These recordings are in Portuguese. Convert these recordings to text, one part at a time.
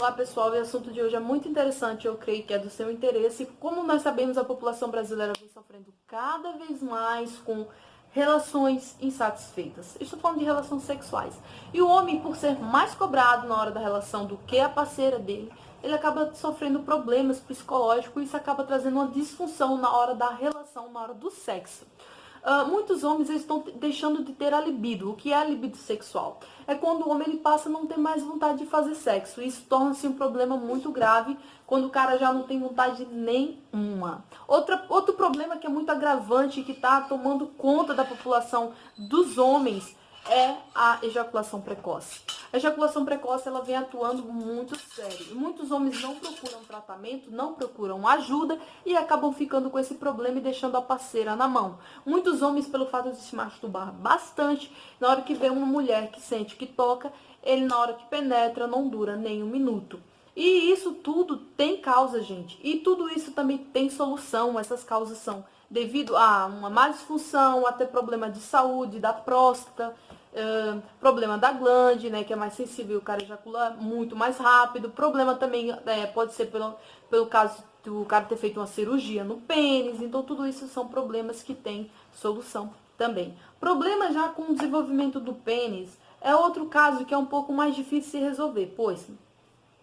Olá pessoal, o assunto de hoje é muito interessante, eu creio que é do seu interesse. Como nós sabemos, a população brasileira vem sofrendo cada vez mais com relações insatisfeitas. Estou falando de relações sexuais. E o homem, por ser mais cobrado na hora da relação do que a parceira dele, ele acaba sofrendo problemas psicológicos e isso acaba trazendo uma disfunção na hora da relação, na hora do sexo. Uh, muitos homens estão deixando de ter a libido. O que é a libido sexual? É quando o homem ele passa a não ter mais vontade de fazer sexo. Isso torna-se um problema muito grave quando o cara já não tem vontade nenhuma. Outra, outro problema que é muito agravante e que está tomando conta da população dos homens é a ejaculação precoce. A ejaculação precoce ela vem atuando muito sério. Muitos homens não procuram tratamento, não procuram ajuda e acabam ficando com esse problema e deixando a parceira na mão. Muitos homens, pelo fato de se masturbar bastante, na hora que vê uma mulher que sente que toca, ele na hora que penetra não dura nem um minuto. E isso tudo tem causa, gente. E tudo isso também tem solução. Essas causas são devido a uma má disfunção, a ter problema de saúde, da próstata, Problema da glande, né, que é mais sensível, o cara ejacula muito mais rápido. Problema também é, pode ser pelo, pelo caso do cara ter feito uma cirurgia no pênis. Então, tudo isso são problemas que tem solução também. Problema já com o desenvolvimento do pênis é outro caso que é um pouco mais difícil de resolver, pois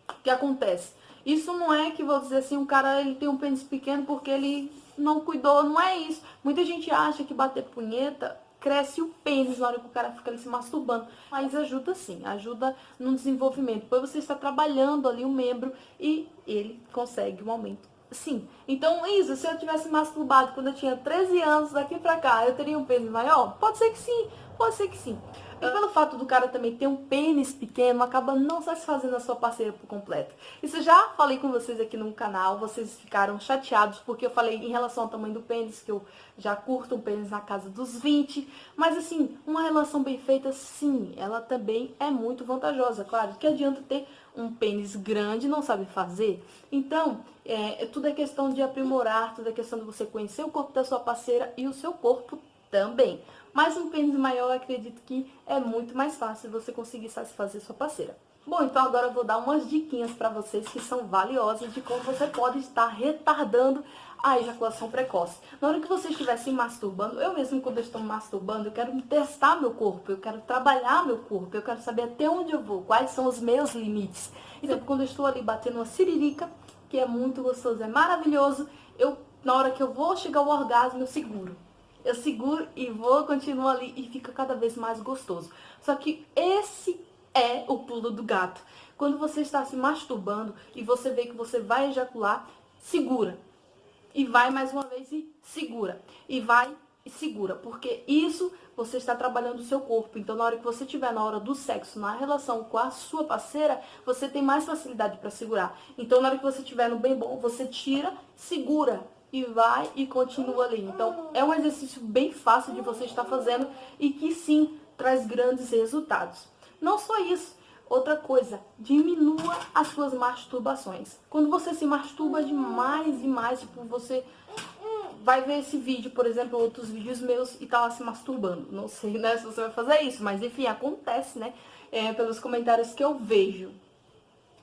o que acontece? Isso não é que, vou dizer assim, o cara ele tem um pênis pequeno porque ele não cuidou, não é isso. Muita gente acha que bater punheta cresce o pênis na hora que o cara fica ali se masturbando. Mas ajuda sim, ajuda no desenvolvimento. Depois você está trabalhando ali o membro e ele consegue um aumento. Sim. Então, isso, se eu tivesse masturbado quando eu tinha 13 anos, daqui pra cá, eu teria um pênis maior? Pode ser que sim, pode ser que sim. E pelo fato do cara também ter um pênis pequeno, acaba não satisfazendo a sua parceira por completo. Isso eu já falei com vocês aqui no canal, vocês ficaram chateados porque eu falei em relação ao tamanho do pênis, que eu já curto um pênis na casa dos 20. Mas assim, uma relação bem feita, sim, ela também é muito vantajosa. Claro, que adianta ter um pênis grande e não sabe fazer. Então, é, tudo é questão de aprimorar, tudo é questão de você conhecer o corpo da sua parceira e o seu corpo também. Mas um pênis maior, eu acredito que é muito mais fácil você conseguir satisfazer sua parceira. Bom, então agora eu vou dar umas diquinhas para vocês que são valiosas de como você pode estar retardando a ejaculação precoce. Na hora que você estiver se masturbando, eu mesmo quando estou me masturbando, eu quero testar meu corpo, eu quero trabalhar meu corpo, eu quero saber até onde eu vou, quais são os meus limites. Então, quando eu estou ali batendo uma siririca, que é muito gostoso, é maravilhoso, eu, na hora que eu vou chegar ao orgasmo, eu seguro eu seguro e vou, continuo ali e fica cada vez mais gostoso. Só que esse é o pulo do gato. Quando você está se masturbando e você vê que você vai ejacular, segura. E vai mais uma vez e segura. E vai e segura. Porque isso você está trabalhando o seu corpo. Então, na hora que você estiver na hora do sexo, na relação com a sua parceira, você tem mais facilidade para segurar. Então, na hora que você estiver no bem bom, você tira, segura e vai e continua ali. Então, é um exercício bem fácil de você estar fazendo e que sim, traz grandes resultados. Não só isso, outra coisa, diminua as suas masturbações. Quando você se masturba demais e mais, tipo, você vai ver esse vídeo, por exemplo, outros vídeos meus e tá lá se masturbando. Não sei, né, se você vai fazer isso, mas enfim, acontece, né, é, pelos comentários que eu vejo.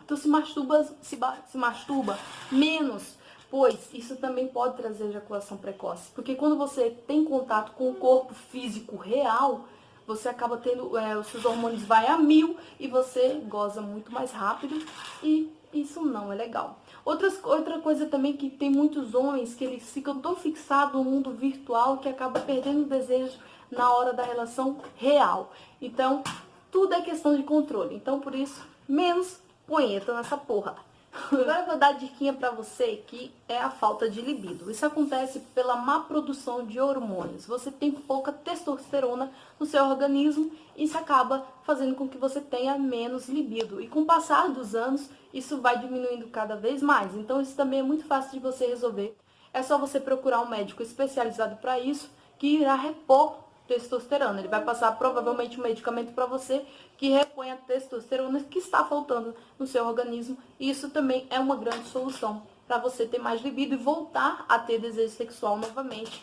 Então se masturba, se, se masturba menos, pois isso também pode trazer ejaculação precoce. Porque quando você tem contato com o corpo físico real, você acaba tendo, é, os seus hormônios vai a mil e você goza muito mais rápido e isso não é legal. Outras, outra coisa também que tem muitos homens que eles ficam tão fixados no mundo virtual que acaba perdendo o desejo na hora da relação real. Então, tudo é questão de controle. Então, por isso, menos punheta nessa porra. Agora eu vou dar a diquinha pra você que é a falta de libido. Isso acontece pela má produção de hormônios. Você tem pouca testosterona no seu organismo e isso acaba fazendo com que você tenha menos libido. E com o passar dos anos, isso vai diminuindo cada vez mais. Então isso também é muito fácil de você resolver. É só você procurar um médico especializado para isso que irá repor testosterona. Ele vai passar provavelmente um medicamento para você que repõe a testosterona que está faltando no seu organismo. E isso também é uma grande solução para você ter mais libido e voltar a ter desejo sexual novamente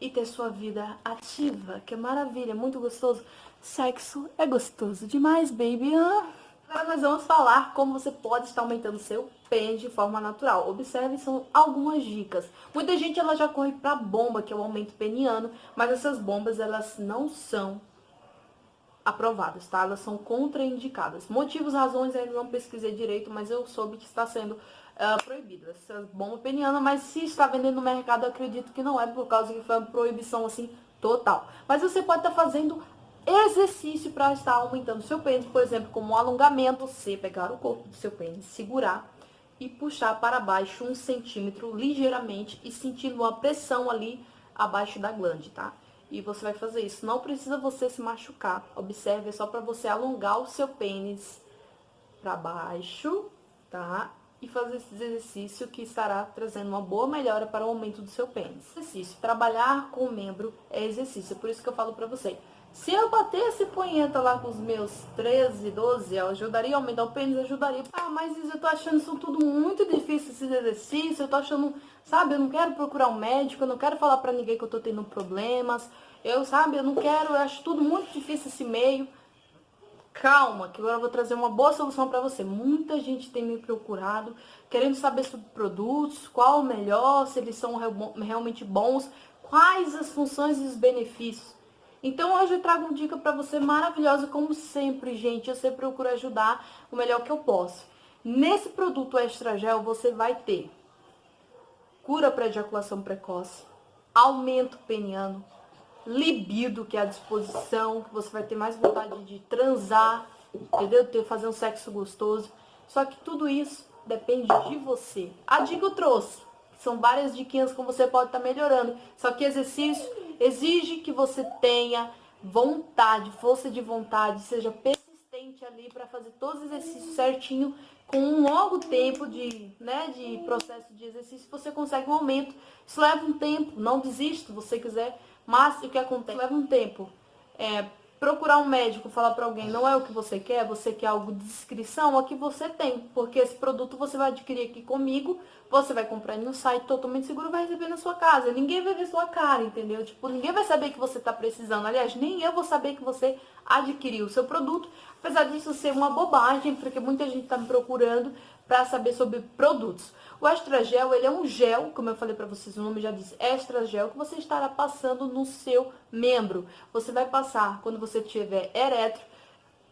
e ter sua vida ativa, que é maravilha, muito gostoso. Sexo é gostoso demais, baby. Ah. Agora nós vamos falar como você pode estar aumentando seu pênis de forma natural. Observe, são algumas dicas. Muita gente ela já corre para bomba, que é o aumento peniano, mas essas bombas elas não são aprovadas, tá? Elas são contraindicadas. Motivos, razões, eu não pesquisei direito, mas eu soube que está sendo uh, proibido essa bomba peniana, mas se está vendendo no mercado, acredito que não é por causa que foi uma proibição assim total. Mas você pode estar fazendo exercício para estar aumentando seu pênis, por exemplo, como um alongamento, você pegar o corpo do seu pênis, segurar e puxar para baixo um centímetro ligeiramente e sentindo uma pressão ali abaixo da glande, tá? E você vai fazer isso. Não precisa você se machucar. Observe, é só para você alongar o seu pênis para baixo, tá? E fazer esse exercício que estará trazendo uma boa melhora para o aumento do seu pênis. Exercício. Trabalhar com o membro é exercício. Por isso que eu falo para você. Se eu batesse punheta lá com os meus 13, 12, eu ajudaria a aumentar o pênis? Ajudaria. Ah, mas eu tô achando isso tudo muito difícil, esses exercícios. Eu tô achando, sabe, eu não quero procurar um médico, eu não quero falar pra ninguém que eu tô tendo problemas. Eu, sabe, eu não quero, eu acho tudo muito difícil esse meio. Calma, que agora eu vou trazer uma boa solução pra você. Muita gente tem me procurado, querendo saber sobre produtos, qual o melhor, se eles são realmente bons, quais as funções e os benefícios. Então hoje eu trago uma dica para você maravilhosa, como sempre, gente. Eu sempre procuro ajudar o melhor que eu posso. Nesse produto Extra Gel você vai ter cura para ejaculação precoce, aumento peniano, libido, que é a disposição, que você vai ter mais vontade de transar, entendeu? Ter, fazer um sexo gostoso. Só que tudo isso depende de você. A dica eu trouxe. São várias diquinhas como você pode estar tá melhorando. Só que exercício exige que você tenha vontade, força de vontade, seja persistente ali para fazer todos os exercícios certinho, com um longo tempo de, né, de processo de exercício, você consegue um aumento. Isso leva um tempo, não desista se você quiser, mas o que acontece? Leva um tempo. É, procurar um médico, falar para alguém, não é o que você quer, você quer algo de descrição, é o que você tem. Porque esse produto você vai adquirir aqui comigo, você vai comprar no site totalmente seguro, vai receber na sua casa. Ninguém vai ver sua cara, entendeu? Tipo, ninguém vai saber que você tá precisando. Aliás, nem eu vou saber que você adquiriu o seu produto. Apesar disso ser uma bobagem, porque muita gente tá me procurando para saber sobre produtos. O Extra Gel, ele é um gel, como eu falei para vocês, o nome já diz Extra Gel, que você estará passando no seu membro. Você vai passar quando você tiver eretro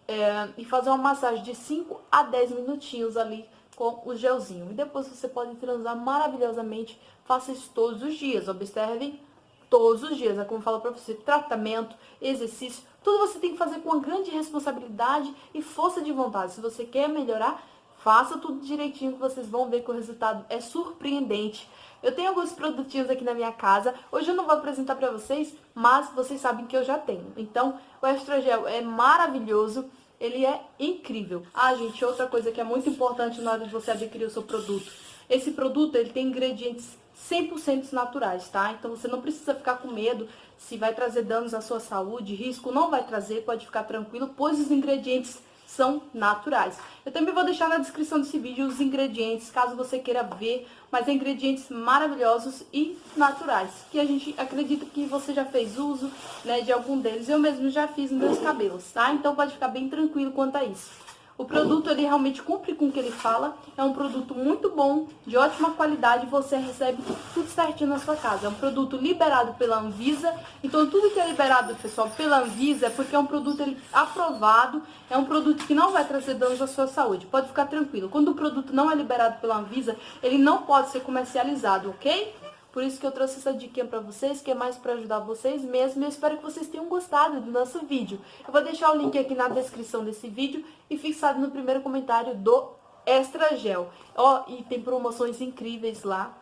é, e fazer uma massagem de 5 a 10 minutinhos ali com o gelzinho. E depois você pode transar maravilhosamente. Faça isso todos os dias. Observem todos os dias. É como eu falo para você, tratamento, exercício, tudo você tem que fazer com uma grande responsabilidade e força de vontade. Se você quer melhorar, Faça tudo direitinho que vocês vão ver que o resultado é surpreendente. Eu tenho alguns produtinhos aqui na minha casa. Hoje eu não vou apresentar pra vocês, mas vocês sabem que eu já tenho. Então, o Extra Gel é maravilhoso. Ele é incrível. Ah, gente, outra coisa que é muito importante na hora de você adquirir o seu produto. Esse produto, ele tem ingredientes 100% naturais, tá? Então você não precisa ficar com medo se vai trazer danos à sua saúde, risco não vai trazer, pode ficar tranquilo, pois os ingredientes são naturais. Eu também vou deixar na descrição desse vídeo os ingredientes, caso você queira ver, mas é ingredientes maravilhosos e naturais, que a gente acredita que você já fez uso né, de algum deles. Eu mesmo já fiz nos meus cabelos, tá? Então pode ficar bem tranquilo quanto a isso. O produto ele realmente cumpre com o que ele fala, é um produto muito bom, de ótima qualidade, você recebe tudo certinho na sua casa. É um produto liberado pela Anvisa, então tudo que é liberado, pessoal, pela Anvisa é porque é um produto ele, aprovado, é um produto que não vai trazer danos à sua saúde, pode ficar tranquilo. Quando o produto não é liberado pela Anvisa, ele não pode ser comercializado, ok? Por isso que eu trouxe essa dica para vocês, que é mais para ajudar vocês mesmo. Eu espero que vocês tenham gostado do nosso vídeo. Eu vou deixar o link aqui na descrição desse vídeo e fixado no primeiro comentário do Extra Gel. Ó, e tem promoções incríveis lá.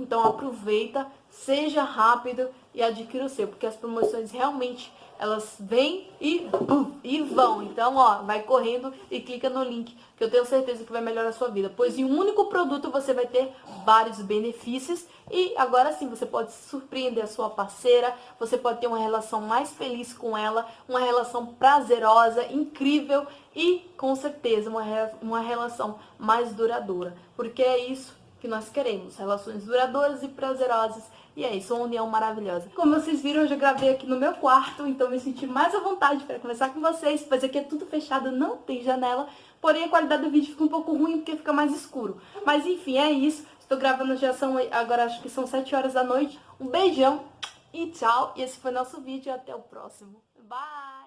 Então aproveita, seja rápido e adquira o seu, porque as promoções realmente elas vêm e, e vão. Então, ó, vai correndo e clica no link, que eu tenho certeza que vai melhorar a sua vida. Pois em um único produto você vai ter vários benefícios e agora sim você pode surpreender a sua parceira, você pode ter uma relação mais feliz com ela, uma relação prazerosa, incrível e com certeza uma, uma relação mais duradoura. Porque é isso que nós queremos, relações duradouras e prazerosas e é isso, uma união maravilhosa. Como vocês viram, eu já gravei aqui no meu quarto, então me senti mais à vontade para conversar com vocês, pois aqui é tudo fechado, não tem janela, porém a qualidade do vídeo fica um pouco ruim porque fica mais escuro. Mas enfim, é isso. Estou gravando já são, agora acho que são 7 horas da noite. Um beijão e tchau. E esse foi nosso vídeo. Até o próximo. Bye!